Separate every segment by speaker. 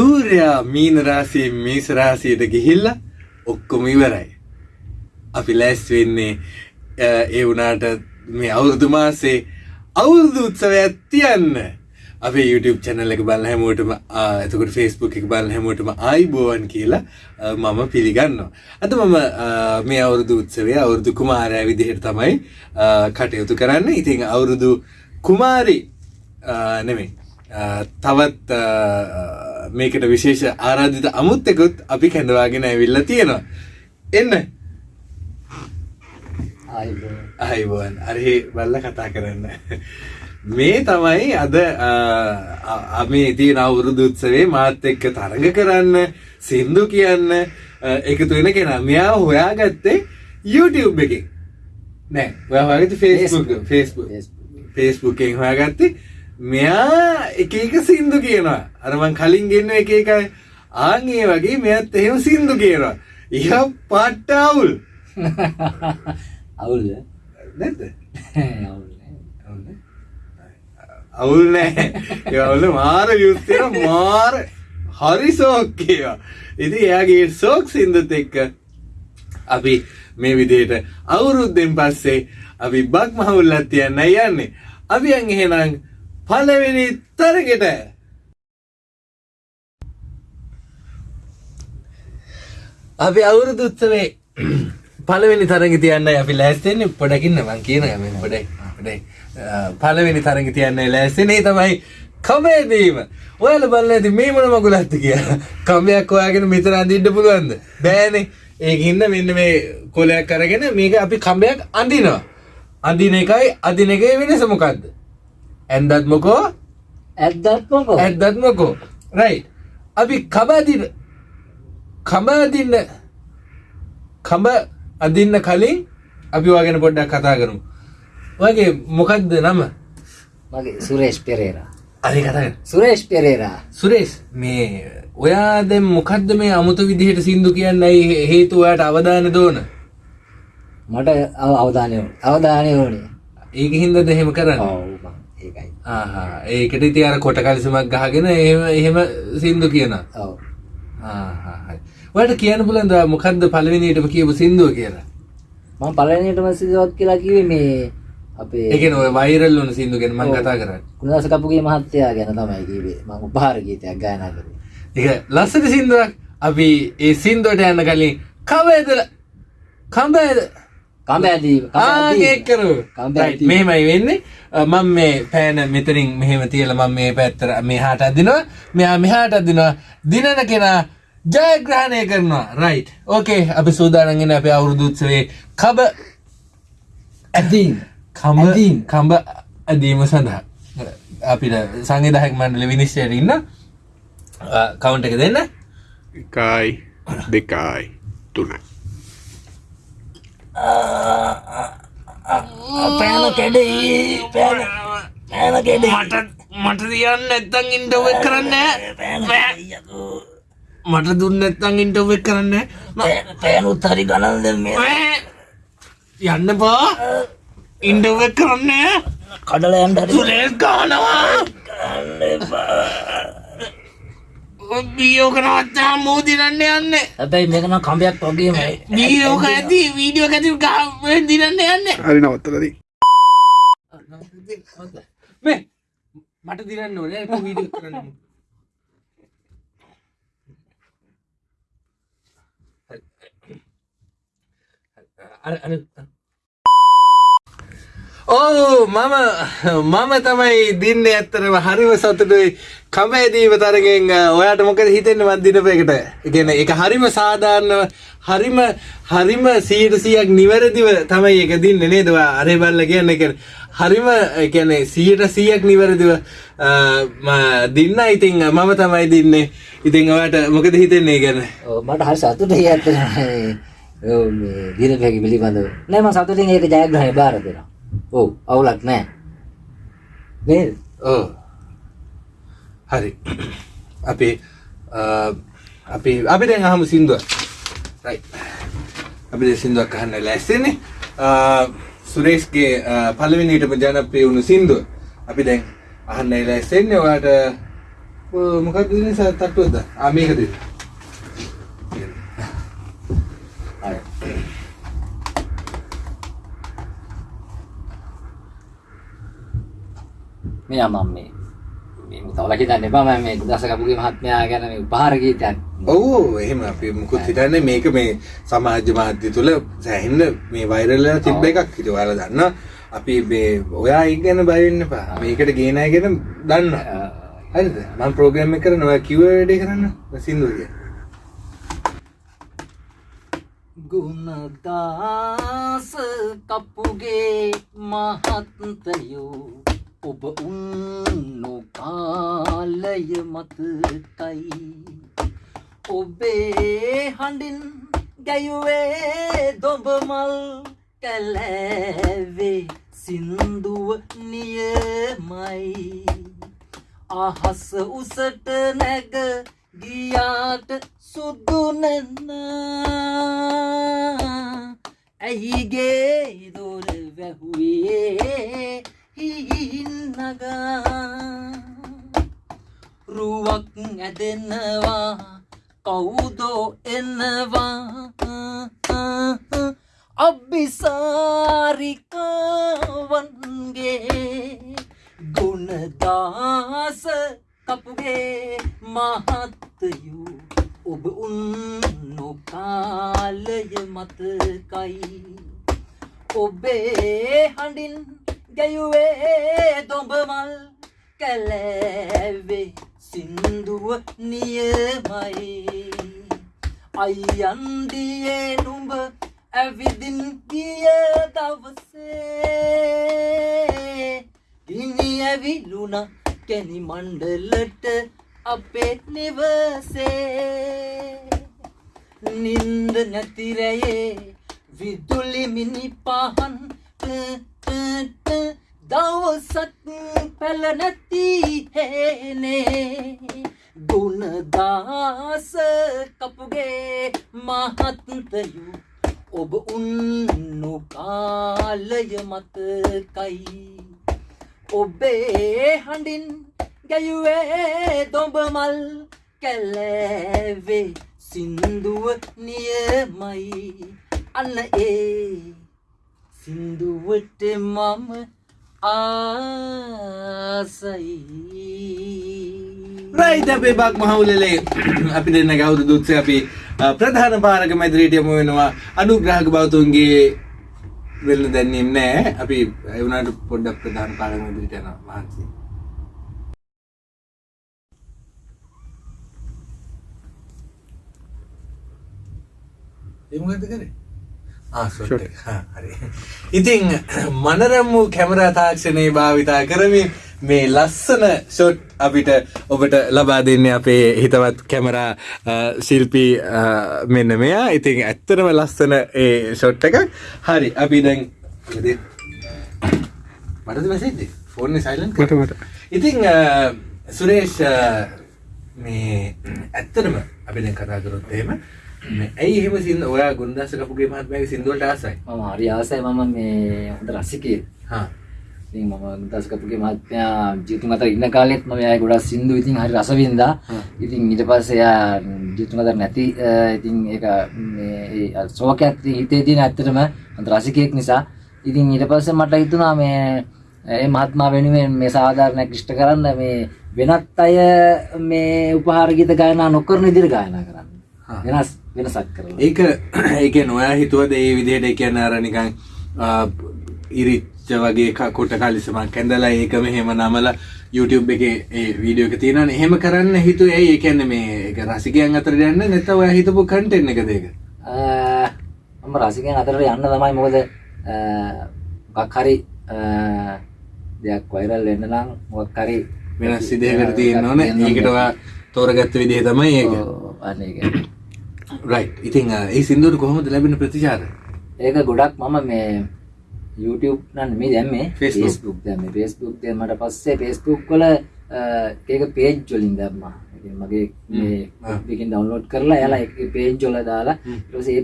Speaker 1: සූර්යා මීන රාසියෙන් මේස රාසියට ගිහිල්ලා ඔක්කොම ඉවරයි. අපි ලැස් වෙන්නේ අ, ඒ වුණාට මේ අවුරුදු මාසේ අවුරුදු උත්සවයක් තියන්න. අපේ YouTube channel එක බලන හැමෝටම ආ, එතකොට Facebook එක බලන හැමෝටම ආයිබෝවන් කියලා අ, මම පිළිගන්නවා. අද මම අ, මේ අවුරුදු උත්සවය අවුරුදු කුමාරයා විදිහට තමයි අ, කටයුතු කරන්නේ. ඉතින් අවුරුදු කුමාරි අ, නෙමෙයි. අ, තවත් අ, මේකට විශේෂ ආරාධිත අමුත්තෙකුත් අපි කැඳවාගෙන ඇවිල්ලා තියෙනවා. එන්න. අයිබෝන් අරහි බල්ල කතා කරන්න. මේ තමයි අද අමේ තියෙන අවුරුදු උත්සවේ මාත් එක්ක තරඟ කරන්න සින්දු කියන්න එකතු වෙන කෙනා. මෙයා හොයාගත්තේ YouTube එකෙන්. නෑ. ඔයා හොයාගත්තේ Facebook. Facebook. Facebook එකෙන් හොයාගත්තේ මෙයා එක එක සින්දු කියනවා. අර මං කලින් ගෙන්න එක එක ආන් ඒ වගේ මෙයත් එහෙම සින්දු කියනවා. ඉහ පට්ට අවුල්.
Speaker 2: අවුල්ද?
Speaker 1: නැද්ද?
Speaker 2: අවුල් නෑ.
Speaker 1: අවුල් නෑ. ඒවල මාර යුත්තෙන මාර හරි සෝක් ඒවා ඉති එයාගේ සෝක් සිින්දත් එක්ක අපි මේ විදියට අවුරුද්දෙන් පස්සේ අපි බක් මහුල්ලත් තියන්න යන්නේ. අපි අන් එහෙනම් පලවෙනි තරගෙට. අපි අවුරුදු උත්සවේ පළවෙනි තරග තියන්න අපි ලෑස්තෙන්නේ පොඩකින්න මං කියන ම පොඩයි පොඩයි පළවෙනි තරග තියන්න ලෑස්සෙනේ තමයි කමේදීම ඔයාල බල්ල ඇති මේ මන මගුලත්ත කිය කමයක් ඔයාගෙන මෙතර අඳින්ට පුළුවන්ද? බෑනේ. ඒකහින්න මෙන්න මේ කොලයක් කරගෙන මේක අපි කම්බයක් අඳිනවා. අඳින එකයි අදින එකයි වෙනස මොකක්ද ඇන්දත් මොකෝ?
Speaker 2: ඇත්දත් මොකෝ?
Speaker 1: ඇත්දත් මොකෝ? රයි අපි කබාදින කඹ අදින්න කඹ අදින්න කලින් අපි වාගෙන පොඩ්ඩක් කතා කරමු. වගේ මොකක්ද නම?
Speaker 2: මගේ සුරේෂ් පෙරේරා.
Speaker 1: අරි කතා
Speaker 2: සුරේෂ් පෙරේරා.
Speaker 1: සුරේෂ් මේ ඔයා දැන් මොකක්ද මේ අමුතු විදිහට සින්දු කියන්නයි හේතු ඔයාට අවධාන දෝන
Speaker 2: මට අව අවධානය අවධානය ඕනේ.
Speaker 1: ඒක හින්දද එහෙම කරන්න
Speaker 2: ඒකයි.
Speaker 1: ඒකට ඉතින් අර කොට කලිසමක් ගහගෙන එහෙම එහෙම සින්දු හරි. ඔයාට කියන්න පුළුවන්ද මොකක්ද පළවෙනියටම කියපු සින්දුව කියලා?
Speaker 2: මම පළවෙනියටම සිදුවත් කියලා කිව්වේ මේ අපේ
Speaker 1: ඒ කියන්නේ ඔය වෛරල් වුණ සින්දු ගැන මම කතා කරන්නේ.
Speaker 2: කුණදාස කපුගේ මහත්තයා ගැන තමයි කිව්වේ. මම උපහාර ගීතයක් ගායනා කළේ.
Speaker 1: ඒක ලස්සන සින්දුවක්. අපි ඒ සින්දුවට යන්න කලින් කවේද කම්බේද
Speaker 2: කම්බෑදී
Speaker 1: කරු. මෙහෙමයි වෙන්නේ මම මේ පෑන මෙතනින් මෙහෙම තියලා මම මේ පැත්තට මෙහාට අදිනවා. මෙයා මෙහාට අදිනවා. දිනන කෙනා ජයග්‍රහණය කරනවා. රයිට් ඕකේ අපි සූදානම් ඉන්නේ අපේ අවුරුදු උත්සවයේ කබ කඹ
Speaker 2: ඇදීම්.
Speaker 1: කඹ ඇදීම සඳහා. අපිට සංවිධායක මණ්ඩල විනිශ්චයට ඉන්න කවුන්ට එක දෙන්න.
Speaker 3: එකයි දෙකයි තුනයි
Speaker 2: පෑන කැඩේ පෑන පෑන කැඩේ.
Speaker 1: මට මට තියන්න නැත්තං ඉන්ටව කරන්න මට දුන්න නැත්තං ඉන්ටව කරන්න
Speaker 2: පෑනුත් හරි ගණන් මේ.
Speaker 1: යන්න පා ඉන්ටව කරන්න
Speaker 2: කඩලයන්ට හරි.
Speaker 1: සුරේස් ගානවා බියෝක නවත්තා මූදිරන්න යන්න.
Speaker 2: හැබැයි මේකන කම්බයක් වගේමයි
Speaker 1: බියෝක ඇති වීඩියෝ ඇති දිරන්න යන්න.
Speaker 3: හරි නවත්තලදී
Speaker 1: මේ මට දිරන්න ඕනේ. වීඩියෝ කරන්න. අර අර ඕ මම මම තමයි දින්න ඇත්තරම හරිම සතුටුයි. කමෑදීම තරගෙන් ඔයාට මොකද හිතෙන්න මත් දිනපයකට ඉගෙන එක හරිම සාධාරණව හරිම හරිම සීට සියක් නිවැරදිව තමයි එක දින්න නේදවා අරේ බල්ල කියන්න එක හරිම ගැන සීට සියක් නිවැරදිව අ, ම- දින්න. ඉතින් මම තමයි දින්නේ. ඉතින් ඔයාට මොකද හිතෙන්නේ ගැන?
Speaker 2: ඔව්, මට හරි සතුට ඇත්ත දිනපැකි පිළිබඳව. නෑ මම සතුටින් ඒක ජයග්‍රහණය බාර දෙනවා. ඔව් අවුලක් නෑ. නේද?
Speaker 1: ඕ හරි. අපි අ, අපි අපි දැන් අහමු සින්දුව රයි අපි දැන් සින්දුවක් අහන්න ලැස්සෙන්නේ සුරේෂ්ගේ පළවෙනිටම ජනප්‍රිය වුණු සින්දුව. අපි දැන් අහන්න ලැස්සෙන්නේ ඔයාට මොකක්ද දෙන්නේ තට්ටුවද ආ මේක දෙන්න
Speaker 2: හරි මෙයා මම මේ මේ තවල හිතන්න එපා මම මේ දස කපුගේ මහත්මයා ගැන මේ උපහාර ගීතයක්.
Speaker 1: ඔව් එහෙම අපි මුකුත් හිතන්නේ මේක මේ සමාජ මාධ්‍ය තුල සෑහෙන්න මේ වෛරල් වෙලා තිබ්බ එකක්. ඉතින් ඔයාලා දන්නවා අපි මේ ඔයා ඒක ගැන බය වෙන්න එපා. මේකට ගේන අය ගැන දන්නවා. හරිද? මම ප්‍රෝග්‍රෑම් එක කරනවා. ඔයා කිව්ව වැඩේ කරන්න. සින්දුව කියන
Speaker 2: ගුණදාස කපුගේ මහත්තයෝ ඔබ උන්නු කාලය මතකයි ඔබේ හඬින් ගැයුවේ දොබමල් කැලෑවේ සින්දුව නියමයි. අහස උසට නැග ගියාට සුදු නැන්න. ඇයිගේ දොර වැහුවේ හිහින්නගා රුවක් ඇදෙනවා කවුදෝ එනවා. අභිසාරිකාවන්ගේ ගුණදාස කපුගේ මහත්තයු ඔබ උන්නු කාලය මතකයි. ඔබේ හඬින් ගැයුවේ දොඹමල් කැලෑවේ සින්දුව නියමයි. අයියන්දියේ නුඹ ඇවිදින් ගිය දවසේ ගිනි ඇවිලුණ කැනි මණ්ඩලට අපේ නිවසේ. නින්ද නැතිරයේ විදුලි මිනි පහන් ට- ට- ට- දවසක් පැල නැති හේනේ. ගුණදාස කපුගේ මහත්තයු ඔබ උන්නු කාලය මතකයි. ඔබේ හඬින් ගැයුවේ දොඹමල් කැලෑවේ සින්දුව නියමයි. අන්න ඒ සින්දුවට මම ආසයි.
Speaker 1: රයිට් අපේ බක් මහවුලලේ. අපි දෙන්න ගෞද දුත්සේ අපි ප්‍රධාන පාරක මැදිරියට යමු වෙනවා. අනුග්‍රහක බෞතුන්ගේ වෙල්ල දැන්නේ නෑ. අපි ඒ වුණාට පොඩ්ඩක් ප්‍රධාන පාරක මැදිරියට යනවා. මහන්සි. ඒ මොකද කරේ ආ ෂොට් එක. හා, හරි. ඉතින් මනරම් වූ කැමරා තාක්ෂණයේ භාවිතා කරමින් මේ ලස්සන ෂොට් අපිට ඔබට ලබා දෙන්නේ අපේ හිතවත් කැමරා ශිල්පී මෙන්න මෙයා. ඉතින් ඇත්තටම ලස්සන ඒ ෂොට් එකක්. හරි අපි දැන් මටද මැසේජ් ෆෝන් සයිලන්ට්
Speaker 3: මට මට.
Speaker 1: ඉතින් අ, සුරේෂ් මේ ඇත්තටම අපි දැන් කතා කරොත් එහෙම ඇයි එහෙම සින්ද ඔයා ගුණදාස කපුගේ මහත්මයාගේ සින්දුවලට ආසයි
Speaker 2: මම හරි ආසයි මම මේ හොඳ රසිකයෙක්
Speaker 1: හා
Speaker 2: ඉතින් මම දස්කපුගේ මහත්මයා ජීතුන් අතර ඉන්න කාලෙත් මම එයාගේ ගොඩක් සින්දු ඉතින් හරි රස වින්දා. ඉතින් ඊට පස්සේ එයා ජීතුන් අතර නැති ඉතින් ඒක මේ ශෝකයක් හිතේ තියෙන ඇත්තටම හොඳ රසිකයෙක් නිසා. ඉතින් ඊට පස්සේ මට හිතුණා මේ ඒ මහත්මයා වෙනුවෙන් මේ සාධාරණයක් ඉෂ්ට කරන්න මේ වෙනත් අය මේ උපහාර ගීත ගායනා නොකරන විදිහට ගායනා කරන්න. වෙනස් වෙනසක් කරලා.
Speaker 1: ඒක ඒක නොයා හිතුවද ඒ විදිහට ඒ කියන්නේ අර නිකන් ඉරිච්ච වගේ කොට කලිසමක් ඇඳලා ඒක මෙහෙම නමලා YouTube එකේ ඒ වීඩියෝ එක තියෙනවනේ. එහෙම කරන්න හිතුවේ ඇයි? ඒ කියන්නේ මේ ඒක රසිකයන් අතර යන්න නැත්නම් ඔයා හිතපු කන්ටෙන්ට් එකද ඒක?
Speaker 2: මම රසිකයන් අතරට යන්න තමයි මොකද මොකක් හරි දෙයක් වෛරල් වෙන්න නම් මොකක් හරි
Speaker 1: වෙනස් විදිහකට තියෙන්න ඕනේ. ඒකට ඔයා තෝරගත්ත විදිහ තමයි ඒක.
Speaker 2: අන්න ඒක
Speaker 1: රයිට් ඉතින් ඒ සින්දුවට කොහොමද ලැබෙන ප්‍රතිචාර
Speaker 2: ඒක ගොඩක් මම මේ YouTube නම් නෙමෙයි දැම්මේ.
Speaker 1: Facebook
Speaker 2: දැම්මේ Facebook දැම්මට පස්සේ වල අ, ඒක page වලින් දැම්මා. මගේ මේ. එකකින් download කරලා එයාලා ඒ page වල දාලා පස්සේ ඒ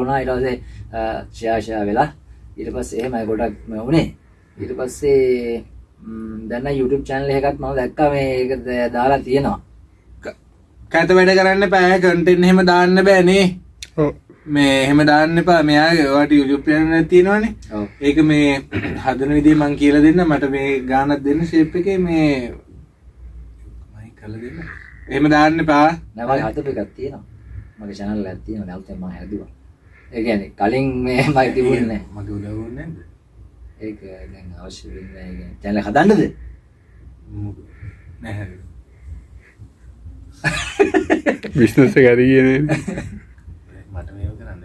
Speaker 2: වුණා. ඊට පස්සේ අ, share share වෙලා ඊට පස්සේ එහෙමයි ගොඩක් වුණේ. ඊට පස්සේ ම්, දැන්න YouTube චැනල් එකත් මම දැක්ක මේ ඒක දාලා තියෙනවා
Speaker 1: කැත වැඩ කරන්න පෑ කටෙන් හෙම දාන්න බෑනේ.
Speaker 3: ඔව්.
Speaker 1: මේ එහෙම දාන්න එපා. මෙයාගේ වාට යුපයන තියෙනවානේ.
Speaker 2: ඔව්.
Speaker 1: ඒක මේ හදන විදිහ මං කියලා දෙන්න. මට මේ ගානක් දෙන්න ශේප් එකේ මේ මයි කළ දෙන්න. එහෙම දාන්න එපා.
Speaker 2: නෑ මගේ හදපු එකක් තියෙනවා. මගේ channel එකක් තියෙනවා. නැවත මම හැදුවා ඒ කියන්නේ කලින් මේ මයි තිබුණේ නෑ.
Speaker 1: මගේ උදව් ඕනේ නැද්ද
Speaker 2: ඒක දැන් අවශ්‍ය එක හදන්නද?
Speaker 1: නැහැ
Speaker 3: බිස්නස් ඇති කියන
Speaker 1: මට මේව කරන්න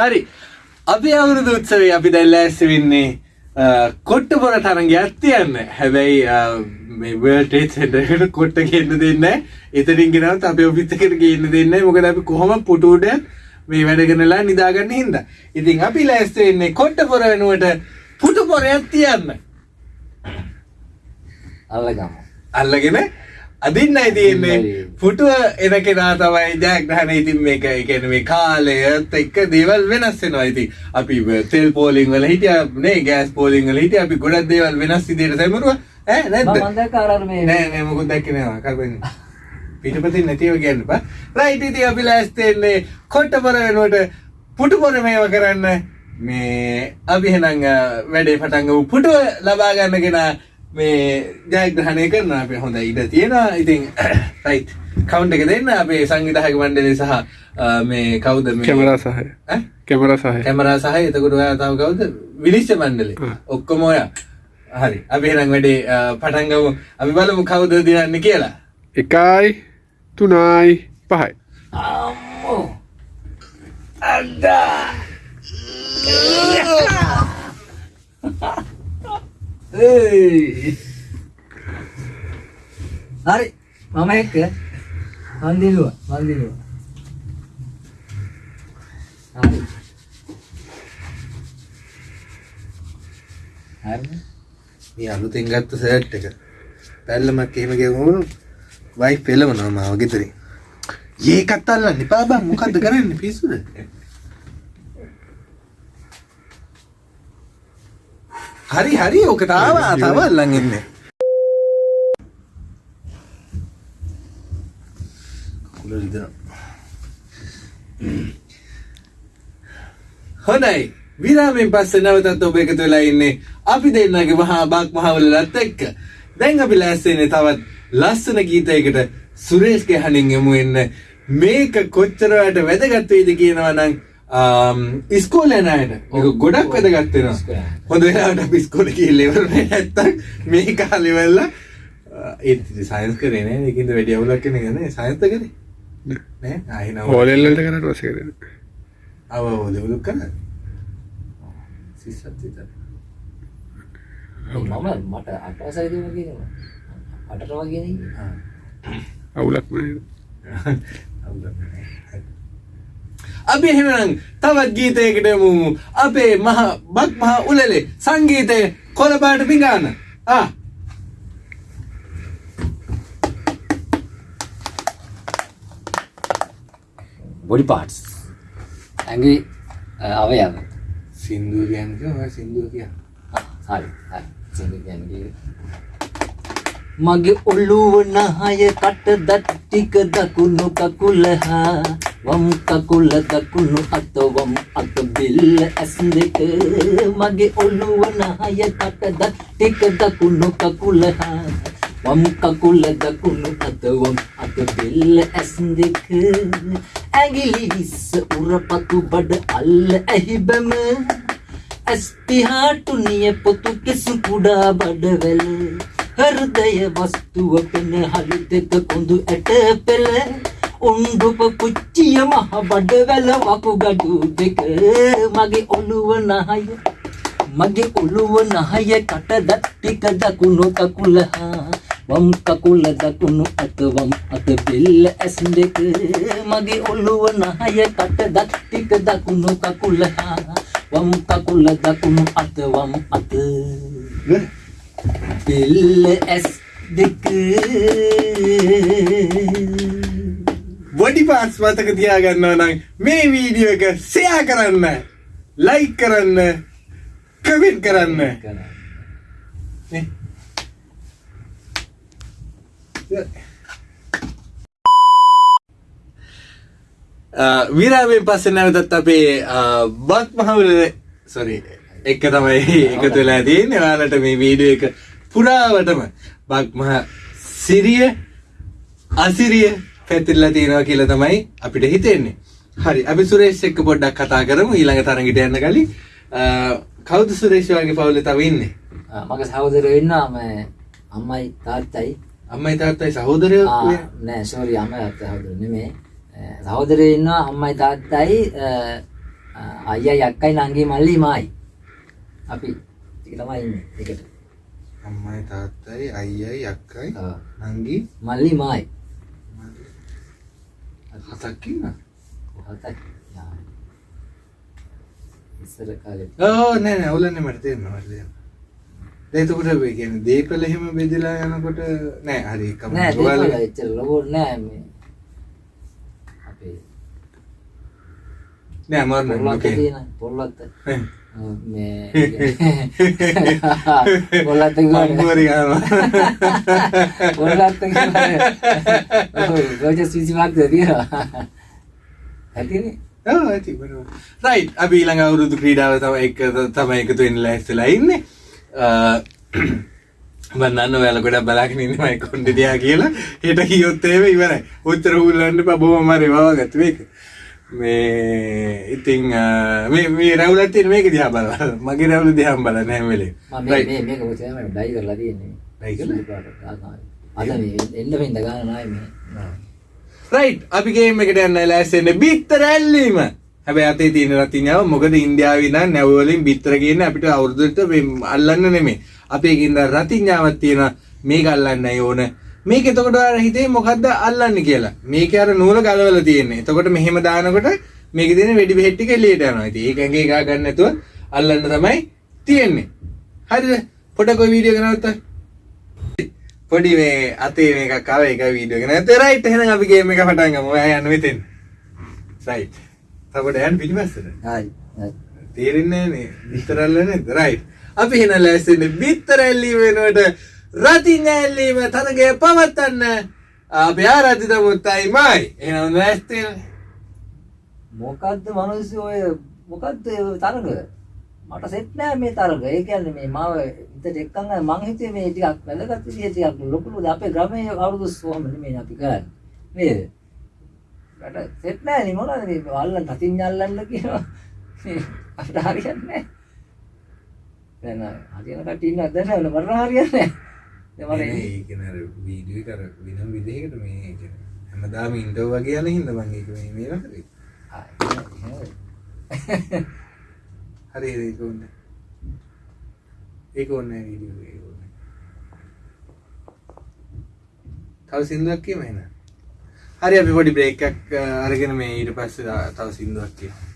Speaker 1: හරි. අපි අවුරුදු උත්සවේ අපි දැල්ල ඇස්ස වෙන්නේ කොට්ට පොර තරගයක් තියන්න හැබැයි මේවල්ටේ සෙන්ටකට කොට්ට කියන්න දෙන්න එතරින් ගෙනවත් අප ඔපිත්තකට කියන්න දෙන්න මොකද අපි කොහොම පුටුඩ මේ වැඩගෙනලා නිදාගන්න හින්ද. ඉතින් අපි ලැස්ත වෙන්නේ කොට්ට පොර වෙනුවට පුටු පොරයක් තියන්න
Speaker 2: අල්ලගමු.
Speaker 1: අල්ලගෙන අදින්නයි තියෙන්නේ. පුටුව එන කෙනා තමයි ජයග්‍රහණ ඉතින් මේක කියන්නේ මේ කාලයත් එක්ක දේවල් වෙනස් වෙනවා. ඉතින් අපි තෙල් පෝලිං වල හිටියා නේ ගෑස් පෝලිං වල හිටියා. අපි ගොඩක් දේවල් වෙනස් විදිහට සැමරුවා. ඈ නැද්ද?
Speaker 2: මම දැක්ක අර මේ
Speaker 1: නෑ නෑ මොකුත් දැක්කේ නෑ. කරපෙන්නේ පිටපතින් නැතිව කියන්න බා රයිට් ඉතින් අපි ලෑස්ති වෙන්නේ කොට්ටපොර වෙනුවට පුටුපොර මේව කරන්න. මේ අපි එහෙනම් වැඩේ පටන් ගමු. පුටුව ලබා ගන්න කෙනා මේ ජයග්‍රහණය කරන අපි හොඳ ඉඩ තියෙනවා. ඉතින් රයිට් කවුන්ට් එක දෙන්න අපේ සංවිධායක මණ්ඩලය සහ මේ කවුද මේ?
Speaker 3: කැමරා සහය? කැමරා සහය.
Speaker 1: කැමරා සහ එතකොට ඔයා තව කවුද? විනිශ්චය මණ්ඩලේ. ඔක්කොම ඔයා. හරි. අපි එහෙනම් වැඩේ අ, පටන් ගමු. අපි බලමු කවුද දිනන්නේ කියලා.
Speaker 3: එකයි තුනයි පහයි.
Speaker 2: අම්මෝ. ඒයි. හරි මම එක්ක මන්දිරුව මන්දිරුව හරි හරි
Speaker 1: මේ අලුතෙන් ගත්ත සර්ට් එක. පැල්ලමක් එහෙම ගෙවුණු වයිෆ් පෙළවනවා මාව ගෙදරින්. ඒකත් අල්ලන්න එපා බං. මොකද්ද කරන්නේ? පිස්සුද? හරි හරි ඕක තාව තව අල්ලන් ඉන්නේ. හොඳයි. විරාමෙන් පස්සේ නැවතත් ඔබ එකතු වෙලා ඉන්නේ අපි දෙන්නගේ මහා බක් මහවලලත් එක්ක. දැන් අපි ලෑස්තිනේ තවත් ලස්සන ගීතයකට සුරේෂ්ගේ හනින් යමු එන්න මේක කොච්චර වැඩ වැදගත් වෙයිද කියනවා නම් ඉස්කෝලේ අයට මේක ගොඩක් වැදගත් වෙනවා. හොඳ ගිහිල්ලා ඉවර වෙන්නේ නැත්තම් මේ කාලේ වෙලා ඒත් සයන්ස් කරේ නෑ ඒකින්ද වැඩි අවුලක් කෙනෙක් නෑ. සයන්ස් කරේ
Speaker 3: හෝලෙල්ලට කරට වස කරන
Speaker 1: අව දෙවලුක් කරා සිස්සත් විතර
Speaker 2: මම මට අටවසරි දුන්න කියනවා. අටට වගේ නේ
Speaker 1: ආ.
Speaker 3: අවුලක්
Speaker 1: අපි එහෙමනම් තවත් ගීතයකට යමු. අපේ මහ බක් මහ උලලේ සංගීතය කොළපාට පිඟාන. ආ.
Speaker 2: බොඩි පාට්ස් ඇඟි අවයව.
Speaker 1: සින්දුව කියන්නේ ඔය සින්දුව කියන
Speaker 2: හරි හරි. සිංහල කියන්නේ මගේ ඔළුව නහය කට දත් ටික දකුණු කකුල හා වම් කකුල දකුණු අත වම් අත බිල්ල ඇස් දෙක. මගේ ඔළුව නහය කට දත් ටික දකුණු කකුල හා වම් කකුල දකුණු අත වම් අත බිල්ල ඇස් දෙක. ඇඟිලි හිස්ස උරපතු බඩ අල්ල ඇහි බැම. ඇස්තිහාටුනිය පොතු කෙසු කුඩා බඩවැල. හෘදය වස්තුව පෙන හලු දෙක කොඳු ඇට පෙළ උන්ඩුප පුච්චිය මහ බඩවැල වකුගඩු දෙක මගේ ඔළුව නහය මගේ ඔළුව නහය කට දත් ටික දකුණු කකුල හා වම් කකුල දකුණු අත වම් අත බෙල්ල ඇස් දෙක මගේ ඔළුව නහය කට දත් ටික දකුණු කකුල හා වම් කකුල දකුණු අත වම් අත බෙල්ල ඇස් දෙක
Speaker 1: බොඩි පාස් මතක තියාගන්නවා නම් මේ වීඩියෝ එක සෙයා කරන්න ලයික් කරන්න කමෙන්ට් කරන්න නේ. විරාමෙන් පස්සේ නැවතත් අපේ බත් මහවල සොරි එක තමයි එකතු වෙලා තියෙන්නේ ඔයාලට මේ වීඩියෝ එක පුරාවටම බක් මහ සිරිය අසිරිය පැතිරලා තියෙනවා කියලා තමයි අපිට හිතෙන්නේ. හරි අපි සුරේෂ් එක්ක පොඩ්ඩක් කතා කරමු ඊළඟ තරඟට යන්න කලින් කවුද සුරේෂ් වගේ පවුලේ තව ඉන්නේ?
Speaker 2: මගේ සහෝදරයෝ ඉන්නවා මේ අම්මයි තාත්තයි
Speaker 1: අම්මයි තාත්තයි සහෝදරයෝ නේ?
Speaker 2: සෝරි අම්මයි තාත්තයි සහෝදරයෝ නෙමෙයි සහෝදරයෝ ඉන්නවා අම්මයි තාත්තයි අ, අ, අයියයි අක්කයි නංගි මල්ලි මායි අපි ටික තමයි ඉන්නේ එකට
Speaker 1: අම්මයි තාත්තයි අයියයි අක්කයි නංගි
Speaker 2: මල්ලි මායි
Speaker 1: හතක් ඉන්නවා.
Speaker 2: හතයි යා. ඉස්සර කාලේ
Speaker 1: ඕ නෑ නෑ ඔලන්නේ මට තේරෙනවා මට තේරෙනවා. එතකොට මේ කියන්නේ දීපල එහෙම බෙදලා යනකොට නෑ හරි එකම
Speaker 2: නෑ දෙකල එච්චර ලොකු නෑ මේ අපේ
Speaker 1: නෑ මරන්න
Speaker 2: පොල්ලත්ත
Speaker 1: ඕකේ.
Speaker 2: තියෙන පොල්ලත්ත
Speaker 1: ඈ.
Speaker 2: මේ. පොල්ලත්ත කියන්නේ රෝජ සිසිමක් තියෙනවා ඇතිනේ
Speaker 1: ඔව් ඇති බරව. රයිට් අපි ඊළඟ අවුරුදු ක්‍රීඩාව තමයි එක තමයි එකතු වෙන්න ලෑස්තිලා ඉන්නේ. මම දන්න ඔයාලා ගොඩක් බලාගෙන ඉන්නේ මම කොණ්ඩේ දිහා කියලා. හෙට කියොත් එහෙම ඉවරයි. උත්තර හුල්ලන්න බා බොහොම හරි වවගත්තු මේක. මේ ඉතින් අ, මේ මේ රැවුලක් තියෙන මේක දිහා බලන්න. මගේ රැවුල දිහා බලන්න හැම වෙලේම.
Speaker 2: මම මේ මේ මේක මොකද මම ඩයි කරලා තියෙන්නේ. මේ මේ.
Speaker 1: රයිට් අපි ගේම් එකට යන්න ලෑස්තින්නේ බිත්තර ඇල්ලීම. හැබැයි අතේ තියෙන රතිඤ්ඤාව මොකද ඉන්දියාවේ ඉඳන් නැව වලින් බිත්තර ගේන්න අපිට අවුරුද්දට මේ අල්ලන්න නෙමෙයි. අපේ ගින්ද රතිඤ්ඤාවක් තියෙනවා. මේක අල්ලන්නයි ඕන මේක එතකොට ඔයාලා හිතේ මොකද්ද අල්ලන්නේ කියලා මේක අර නූල ගලවලා තියෙන්නේ එතකොට මෙහෙම දානකොට මේකේ තියෙන වෙඩි බෙහෙත් ටික එළියට යනවා ඉතින් ඒක ඇඟේ ගා ගන්න නැතුව අල්ලන්න තමයි තියෙන්නේ හරිද පොඩක් ඔය වීඩියෝ එක නවත්තා පොඩි මේ අතේ මේකක් ආව ඒක වීඩියෝ එක නැත්නම් රයිට් එහෙනම් අපි ගේම් එක පටන් ගමු. ඔයා යන්න මෙතෙන්. රයිට්. තවඩ යන්න පිටිපස්සට.
Speaker 2: හරි හරි
Speaker 1: තේරෙන්නේ නැහැ නේ. විතරල්ල නේද? රයිට්. අපි එහෙනම් ලෑස්තිනේ බිත්තර ඇල්ලීම වෙනුවට රතිඤ්ඤ ඇල්ලීම තරගය පවත්වන්න. අපි ආරාධි දමුත්තයි මයි. එහෙනම් ලෑස්ති
Speaker 2: මොකද්ද මිනිස්සු ඔය මොකද්ද ඔය තරග? මට සෙට් නෑ මේ තරග. ඒ කියන්නේ මේ මාව හිතට එක්කන් ආවේ මං හිතුවේ මේ ටිකක් වැදගත් විදිය ටිකක් ලොකු ලොකු අපේ ගමේ අවුරුදු කොහොම නෙමෙයි අපි කරන්නේ. නේද? මට සෙට් නෑ නේ. මොනවද මේ අල්ලන්න අතින් අල්ලන්න කියනවා මේ අපිට හරියන්නේ නෑ. දැන් හරියන කට්ටිය ඉන්නවද? දැන් නෑ මට හරියන්නේ නෑ.
Speaker 1: නේද වීඩියෝ එක අර වෙනම විදිහකට මේ හැමදාම ඉන්ටර්ව් වගේ යන හින්දා මම ඒක මේ කරේ.
Speaker 2: එහෙම, එහෙම.
Speaker 1: හරි ඒක ඕනේ. ඒක ඕනේ වීඩියෝ ඒක ඕනේ. තව සින්දුවක් කියමු එහෙනම්. හරි අපි පොඩි බ්‍රේක් එකක් අරගෙන මේ ඊට පස්සේ තව සින්දුවක් කියමු.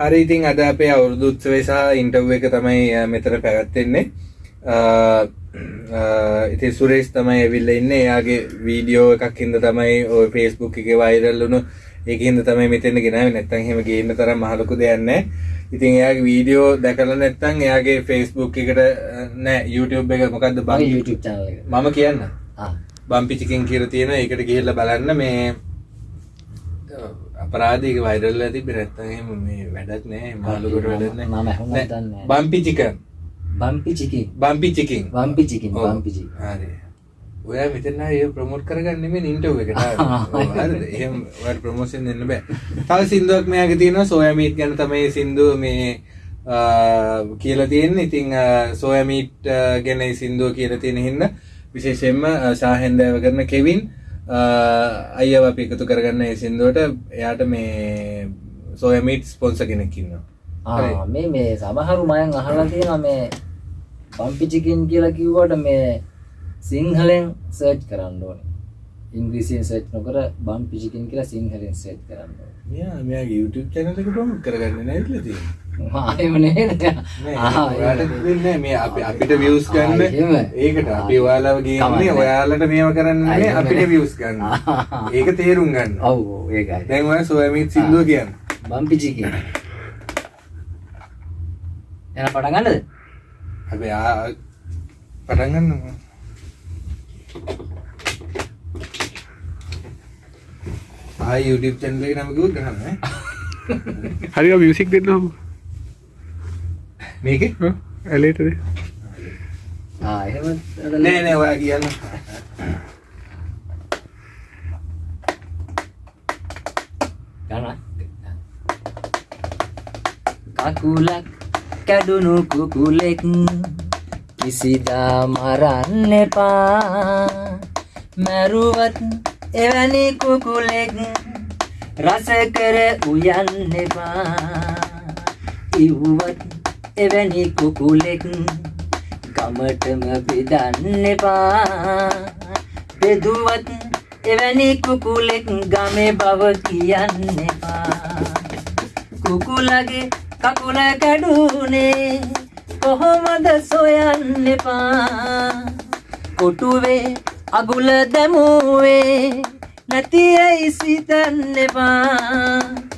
Speaker 1: හරි ඉතින් අද අපේ අවුරුදු උත්සවය සහ ඉන්ටර්ව් එක තමයි මෙතන පැවැත්වෙන්නේ. ඉතින් සුරේෂ් තමයි ඇවිල්ලා ඉන්නේ. එයාගේ වීඩියෝ එකක් හින්දා තමයි ඔය Facebook එකේ වෛරල් වුණු ඒකින්ද තමයි මෙතෙන් ගෙනාවේ නැත්තම් එහෙම ගේන්න තරම් මහ ලොකු දෙයක් නැහැ. ඉතින් එයාගේ වීඩියෝ දැකලා නැත්තම් එයාගේ Facebook එකට නෑ YouTube එක මොකද්ද බම්
Speaker 2: YouTube channel එක.
Speaker 1: මම කියන්න.
Speaker 2: ආ.
Speaker 1: බම්පි චිකන් කියලා තියෙන ඒකට ගිහිල්ලා බලන්න මේ නෑ,
Speaker 2: දන්නේ නෑ.
Speaker 1: බම්පි චිකන්
Speaker 2: බම්පි චිකින්.
Speaker 1: බම්පි චිකන්
Speaker 2: බම්පි චිකින්
Speaker 1: ඔව්.
Speaker 2: බම්පි චිකින්.
Speaker 1: හරි. ඔයා මෙතන ආයේ ප්‍රොමෝට් කරගන්න නෙමෙයි ඉන්ටර්වයු එකට. ප්‍රොමෝෂන් දෙන්න බෑ. තව සින්දුවක් මෙයාගේ තියෙනවා. සෝයා මීට් ගැන තමයි සින්දුව මේ කියලා තියෙන්නේ. ඉතින් සෝයා මීට් ගැන මේ සින්දුව කියලා තියෙන හින්දා විශේෂයෙන්ම අ, ශාහෙන්දෑව කරන කෙවින් අ, අයියව අපි එකතු කරගන්න සින්දුවට එයාට මේ සෝයා මීට් ස්පොන්සර් කෙනෙක් ඉන්නවා හරි.
Speaker 2: ආ මේ මේ සමහරු මයන් අහලා තියෙනවා මේ බම්පි චිකින් කියලා කිව්වට මේ සිංහලෙන් සර්ච් කරන්න ඕනේ. ඉංග්‍රීසියෙන් සර්ච් නොකර බම්පි චිකින් කියලා සිංහලෙන් සර්ච් කරන්න ඕනේ.
Speaker 1: මෙයා මෙයාගේ YouTube channel එක ප්‍රොමෝට් කරගන්න නැවිලා තියෙන්නේ
Speaker 2: ආයෙම නේද?
Speaker 1: නෑ. මේ අපි අපිට views ගන්න. ඒකට අපි ඔයාලව ගේන්නේ. ඔයාලට මේව කරන්න නෙමෙයි අපිට views ගන්න. ඒක තේරුම් ගන්න.
Speaker 2: ඔව් ඔව් ඒකයි.
Speaker 1: දැන් ඔයා සෝයාමීට් සින්දුව කියන්න.
Speaker 2: බම්පිචිකි එන පටන් ගන්නද
Speaker 1: අපි ආ පටන් ගන්න ආයි YouTube channel එක නම කිව්වොත් ගහන්න ඈ
Speaker 3: හරික මියසික් දෙන්න හම
Speaker 1: මේකේ?
Speaker 3: ඇලේටද?
Speaker 1: නෑ නෑ ඔයා කියන්න.
Speaker 2: කකුලක් කැඩුණු කුකුලෙක් කිසිදා මරන්න එපා. මැරුවත් එවැනි කුකුලෙක් රස කර උයන්න එපා. ඉව්වත් එවැනි කුකුලෙක් ගමටම බෙදන්න එපා. බෙදුවත් එවැනි කුකුලෙක් ගමේ බව කියන්න එපා. කුකුලගේ කකුල කැඩුනේ කොහොමද සොයන්න එපා? කොටුවේ අගුල දැමුවේ නැති ඇයි සිතන්න එපා.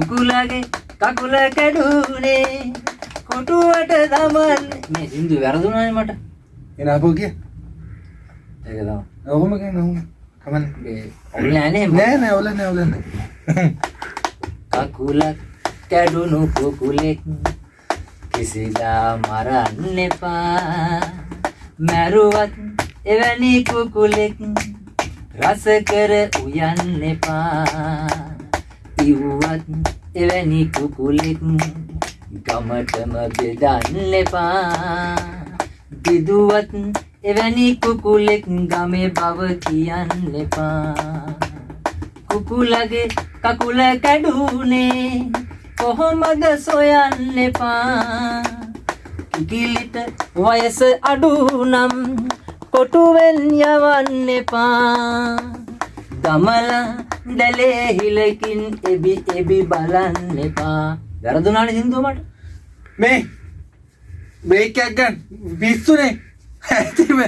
Speaker 2: කුකුලගේ කකුල කැඩුනේ. කොටුවට දමන්න මේ සින්දු වැරදුනානේ මට.
Speaker 1: එන අපෝ කිය
Speaker 2: ඒක තමයි.
Speaker 1: ඔහොම කියන්න ඔහොම. කමන්න
Speaker 2: මේ ඔවුල් නෑනේ
Speaker 1: නෑ නෑ ඔල නෑ ඔල නෑ.
Speaker 2: කකුලක් කැඩුණු කුකුලෙක් කිසිදා මරන්න එපා. මැරුවත් එවැනි කුකුලෙක් රස කර උයන්න එපා ඉව්වත් එවැනි කුකුලෙක් ගමටම බෙදන්න එපා. බිදුවත් එවැනි කුකුලෙක් ගමේ බව කියන්න එපා. කුකුලගේ කකුල කැඩුනේ කොහොමද සොයන්න එපා? කිකිලිට වයස අඩු නම් කොටුවෙන් යවන්න එපා. දමල දැලේ හිලකින් එබි එබි බලන්න එපා. වැරදුනානේ සින්දුව මට
Speaker 1: මේ බ්‍රේක් එකක් ගන්න. පිස්සුනේ ඇතිම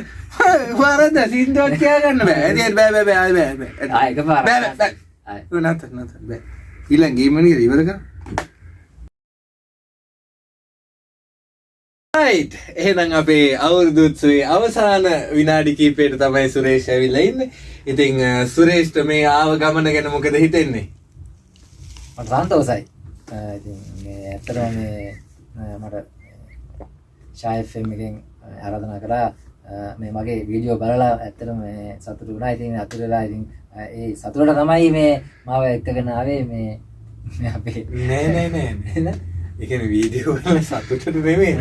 Speaker 1: වරද සින්දුවක් කියා ගන්න බෑ ඇති බෑ බෑ බෑ බෑ බෑ.
Speaker 2: ආ එකපාරක්.
Speaker 1: බෑ බෑ බෑ.
Speaker 2: ආයි.
Speaker 1: නැත නැත බෑ. ඊළඟ ගේම් එක ඉවර කර රයිට් එහෙනම් අපේ අවුරුදු උත්සවයේ අවසාන විනාඩි කිහිපයට තමයි සුරේෂ් ඇවිල්ලා ඉන්නේ. ඉතින් සුරේෂ්ට මේ ආව ගමන ගැන මොකද හිතෙන්නේ?
Speaker 2: මට සන්තෝසයි අ, ඉතින් මේ ඇත්තටම මේ මට ෂායි ෆිල්ම් එකෙන් ආරාධනා අ, මේ මගේ වීඩියෝ බලලා ඇත්තටම මේ සතුටු වුණා ඉතින් අතුරු වෙලා ඉතින් ඒ සතුටට තමයි මේ මාව එක්කගෙන ආවේ මේ මේ අපේ
Speaker 1: නෑ නෑ නෑ නෑ. ඒ කියන්නේ වීඩියෝ වල සතුටට නෙමෙයි.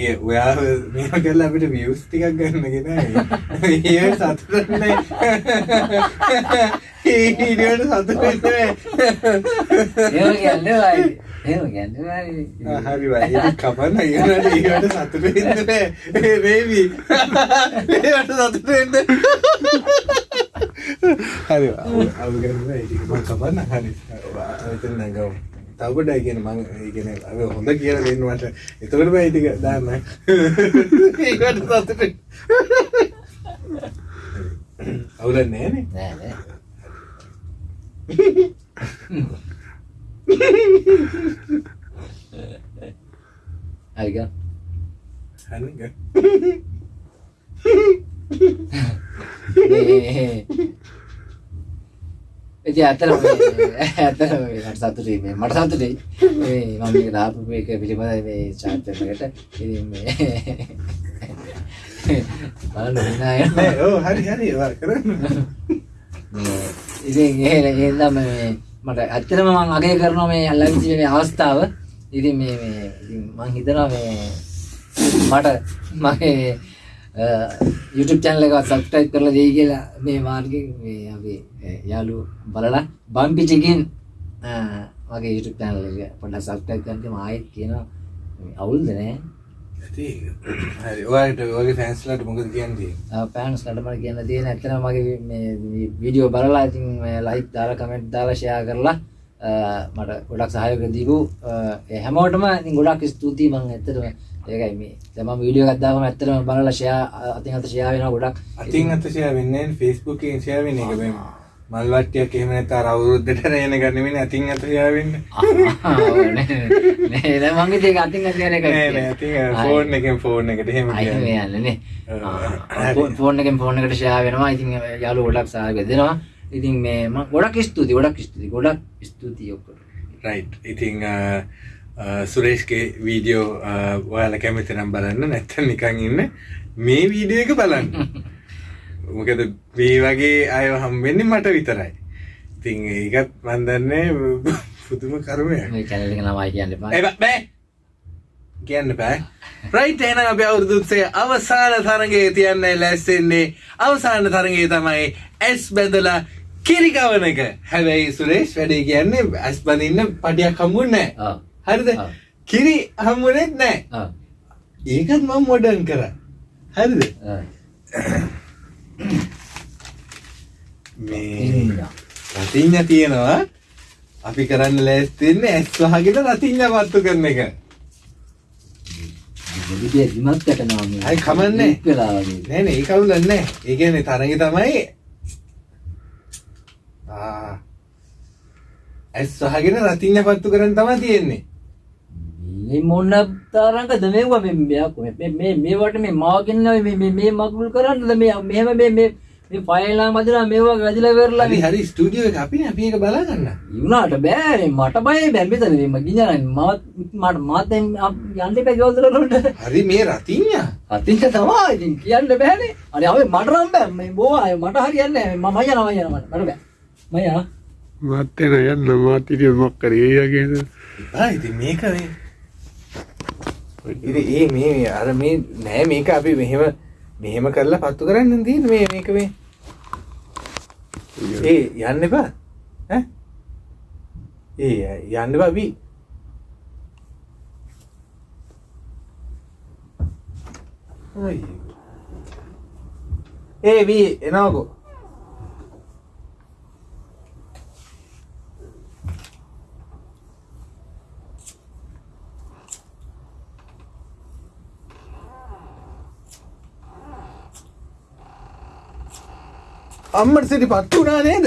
Speaker 1: ඒ ඔයා මේව කරලා අපිට views ටිකක් ගන්න ගෙනයි. ඒ සතුටට නෑ. ඒ වීඩියෝට සතුට නෙමෙයි.
Speaker 2: එහෙම කියන්නේ වයි එහෙම කියන්නේ වයි
Speaker 1: ආ, හරි ඊළඟට ඊට සතුට වෙන්න බෑ. ඒ බේබි. ඒවට සතුට වෙන්න. හරි. මම කපන්න හරි. එතන නගව. තව පොඩ්ඩක් කියන මම ඒ කියන්නේ අව හොඳ කියලා දෙන්න මට. එතකොට බෑ ටික දාන්න. ඒකට සතුට වෙන්න. අවුලක් නෑනේ.
Speaker 2: නෑ නෑ හරි ගන්න. එති ඇතරම ඇතර මට සතුටේ මේ මට සතුටේ මේ මම මේක දාපු මේක පිළිබඳ මේ චාර්ට්‍යකට ඉතින් මේ බලන්න විනාය
Speaker 1: නෑ ඔව් හරි හරි ඔයා කරන්න.
Speaker 2: මේ ඉතින් ඒ එහෙනම් මේ මට ඇත්තටම මම අගය කරනවා මේ ලැබිච්ච මේ අවස්ථාව ඉතින් මේ මේ ඉතින් මම හිතනවා මේ මට මගේ YouTube channel එක subscribe කරලා දෙයි කියලා මේ මාර්ගෙන් මේ අපි යාළුවෝ බලලා. බම්පි චිකින් මගේ YouTube channel එක පොඩ්ඩක් subscribe කරන්න මම ආයෙත් කියනවා. අවුල්ද නෑ?
Speaker 1: ඇති. හරි. ඔයාලට ඔයාගේ ෆෑන්ස්ලාට මොකද කියන්නේ?
Speaker 2: පෑන්ස් ලටමට කියන්න තියෙන ඇත්තන මගේ මේ වීඩියෝ බලලා ඉතින් ලයික් දාලා කමෙන්ට් දාලා ෂෙයා කරලා මට ගොඩක් සහයෝග දීපු. හැමෝටම ඉතින් ගොඩක් ස්තුතියි. මම ඇත්තටම ඒකයි මේ. දැන් මම වීඩියෝ එකක් දාපම ඇත්තටම බලලා ෂෙයා අතින් අත ෂෙයා වෙනවා ගොඩක්.
Speaker 1: අතින් අත ෂෙයා වෙන්නේ Facebook එකෙන් ෂෙයා වෙන එක මේ මල්වට්ටියක් එහෙම නැත්නම් අර අවුරුද්දට රේන ගන්නෙමින් අතින් අත යාවෙන්න
Speaker 2: නේද මංගේ ඒක අතින් අතින් එක
Speaker 1: නෑ නෑ අතින් ෆෝන් එකෙන් ෆෝන් එකට එහෙම කියන්නේ.
Speaker 2: මේ යන්නනේ
Speaker 1: හරි.
Speaker 2: ෆෝන් එකෙන් ෆෝන් එකට ෂෙයා වෙනවා. ඉතින් යාළුවෝ ගොඩක් සහාය දෙනවා. ඉතින් මේ මම ගොඩක් ස්තුතියි ගොඩක් ස්තුතියි ගොඩක් ස්තුතියි ඔක්කොට
Speaker 1: රයිට් ඉතිං සුරේෂ්ගේ වීඩියෝ ඔයාල කැමති නම් බලන්න. නැත්තන් නිකං ඉන්න මේ වීඩියෝ එක බලන්න. මොකද මේ වගේ අය හම්බෙන්නේ මට විතරයි. ඉතිං ඒකත් මන්දන්නේ පුදුම කරුමයක්.
Speaker 2: මේ channel එක නමයි කියන්න එපා.
Speaker 1: ඒ බෑ- බෑ කියන්න බෑ. රයිට් එහෙනම් අපි අවුරුදුත්සේ අවසාන තරගේ තියන්න ලැස්සෙන්නේ. අවසාන තරගේ තමයි ඇස් බැඳලා කිරිකවන එක. හැබැයි සුරේෂ් වැඩේ කියන්නේ ඇස් බඳන්න පටියක් හම්බුන්නේ නෑ
Speaker 2: ආ
Speaker 1: හරිද. කිරි හම්බුනෙත් නෑ. ඒකත් මම මොඩර්න් කර. හරිද? මේ. රතිඤ්ඤ තියෙනවා. අපි කරන්න ලෑස්තින්නේ ඇස් වහගෙන රතිඤ්ඤ පත්තු කරන එක.
Speaker 2: විදිය දිමත් යටනවා මේ.
Speaker 1: අයි කමන්නේ. නෑ නෑ ඒක අවුලක් නෑ. ඒ කියන්නේ තරඟේ තමයි ආ. ඇස් වහගෙන රතිඤ්ඤ පත්තු කරන් තමයි තියෙන්නේ
Speaker 2: මේ මොන තරංගද මේවා මේ මෙයක් මේ මේ මේවට මේ මාගෙන මේ මේ මේ මගුල් කරන්නද? මේ මෙහෙම මේ මේ මේ ෆයිල් නම් අදලා මේවා වැදිලා වෙරලා
Speaker 1: හරි හරි ස්ටුඩියෝ එක අපි අපි ඒක බලා ගන්න
Speaker 2: යුණාට බෑ මට බය බෑ. මෙතන මේ මගින්න මම මට මාත් යන්න එපා ගෙවල් වලට
Speaker 1: හරි මේ රතිඤ්ඤ
Speaker 2: අතින්ට තමයි ඉතින් කියන්න බෑනේ අනේ අපි මට නම් බෑ. මේ බෝ අය මට හරියන්නේ නැහැ මම යනවා යනවා මට. බෑ. මම යනවා.
Speaker 3: මත්තෙන යන්න මාතිරිය මොක්කර ඒයගෙන
Speaker 1: එපා ඉතින් මේක මේ ඉතින් ඒ මේ අර මේ නෑ මේක අපි මෙහෙම මෙහෙම කරලා පත්තු කරන්න තියෙන මේ මේක මේ. ඒ යන්න එපා. ඈ? ඒ යන්න එපා. අපි ඒ වී එනවකෝ අම්මට සිටි පත්තු වුණා නේද?